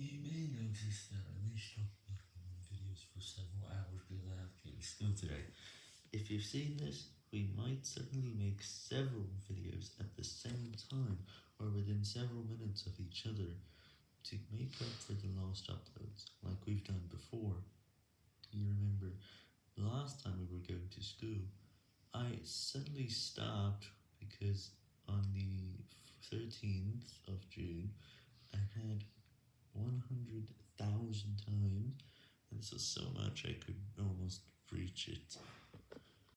You may notice that I stop making videos for several hours because I have to school today. If you've seen this, we might suddenly make several videos at the same time, or within several minutes of each other, to make up for the lost uploads, like we've done before. You remember, last time we were going to school, I suddenly stopped because on the 13th of June, I 100,000 times, and this was so much I could almost reach it.